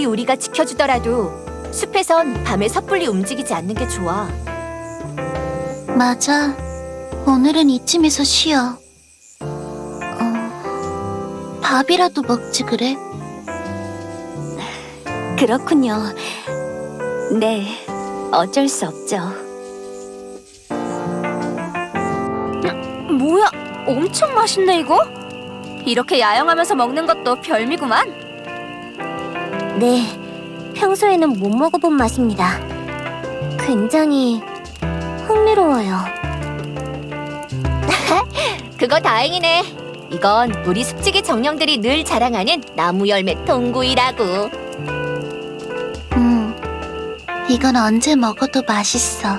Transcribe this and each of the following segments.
아무리 우리가 지켜주더라도 숲에선 밤에 섣불리 움직이지 않는 게 좋아. 맞아. 오늘은 이쯤에서 쉬어. 어, 밥이라도 먹지 그래? 그렇군요. 네, 어쩔 수 없죠. 뭐야, 엄청 맛있네 이거? 이렇게 야영하면서 먹는 것도 별미구만. 네, 평소에는 못 먹어본 맛입니다. 굉장히 흥미로워요. 그거 다행이네. 이건 우리 숲지기 정령들이 늘 자랑하는 나무 열매 통구이라고. 음, 이건 언제 먹어도 맛있어.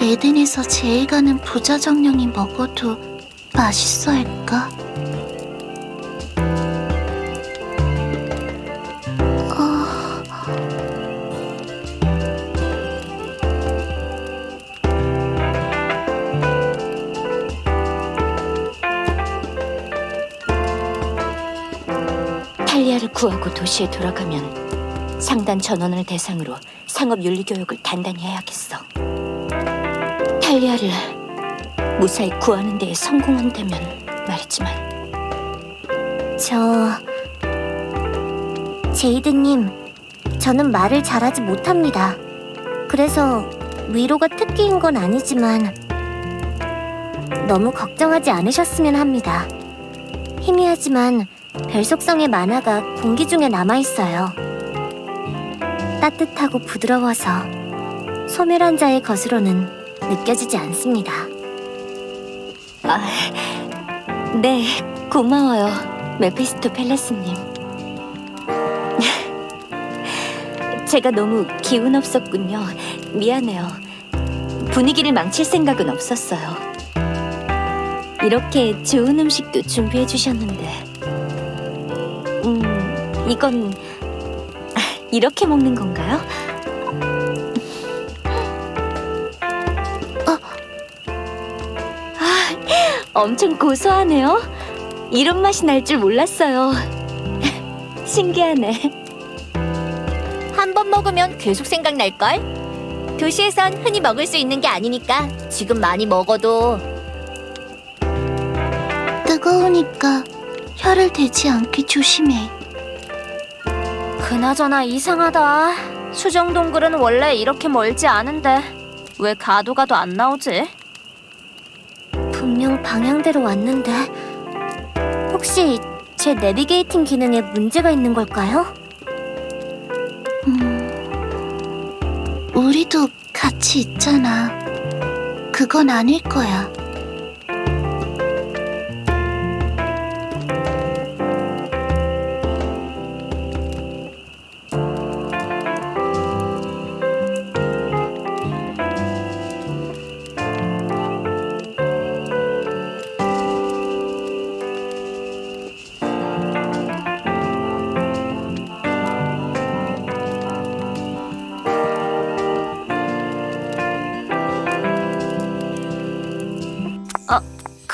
에덴에서 제일 가는 부자 정령이 먹어도 맛있어 할까? 구하고 도시에 돌아가면 상단 전원을 대상으로 상업 윤리 교육을 단단히 해야겠어. 탈리아를 무사히 구하는 데에 성공한다면 말이지만 저... 제이드님, 저는 말을 잘하지 못합니다. 그래서 위로가 특기인 건 아니지만 너무 걱정하지 않으셨으면 합니다. 희미하지만 별 속성의 만화가 공기 중에 남아있어요. 따뜻하고 부드러워서 소멸한 자의 것으로는 느껴지지 않습니다. 아, 네, 고마워요, 메피스토 펠레스님. 제가 너무 기운 없었군요. 미안해요. 분위기를 망칠 생각은 없었어요. 이렇게 좋은 음식도 준비해 주셨는데, 음, 이건 이렇게 먹는 건가요? 엄청 고소하네요. 이런 맛이 날 줄 몰랐어요. 신기하네. 한 번 먹으면 계속 생각날걸? 도시에선 흔히 먹을 수 있는 게 아니니까 지금 많이 먹어도 뜨거우니까 혀를 대지 않게 조심해. 그나저나 이상하다. 수정 동굴은 원래 이렇게 멀지 않은데 왜 가도 가도 안 나오지? 분명 방향대로 왔는데 혹시 제 내비게이팅 기능에 문제가 있는 걸까요? 음, 우리도 같이 있잖아. 그건 아닐 거야.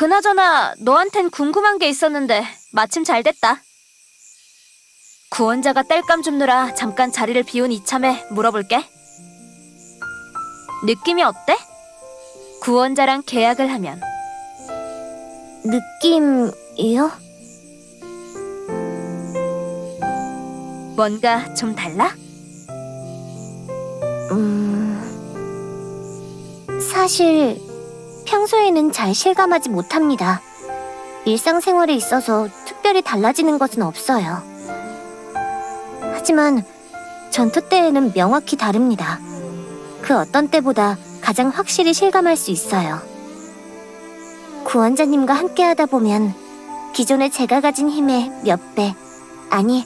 그나저나 너한텐 궁금한 게 있었는데 마침 잘 됐다. 구원자가 땔감 줍느라 잠깐 자리를 비운 이참에 물어볼게. 느낌이 어때? 구원자랑 계약을 하면. 느낌이요? 뭔가 좀 달라? 음... 사실 평소에는 잘 실감하지 못합니다. 일상생활에 있어서 특별히 달라지는 것은 없어요. 하지만 전투 때에는 명확히 다릅니다. 그 어떤 때보다 가장 확실히 실감할 수 있어요. 구원자님과 함께하다 보면 기존에 제가 가진 힘의 몇 배, 아니,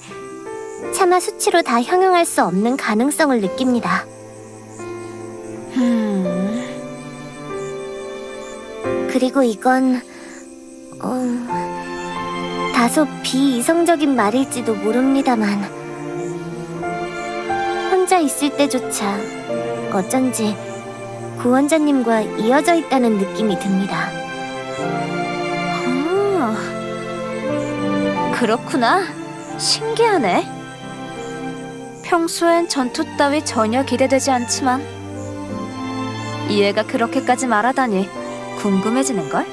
차마 수치로 다 형용할 수 없는 가능성을 느낍니다. 음... 그리고 이건 어, 다소 비이성적인 말일지도 모릅니다만 혼자 있을 때조차 어쩐지 구원자님과 이어져 있다는 느낌이 듭니다. 아, 그렇구나. 신기하네. 평소엔 전투 따위 전혀 기대되지 않지만 이 애가 그렇게까지 말하다니 궁금해지는걸?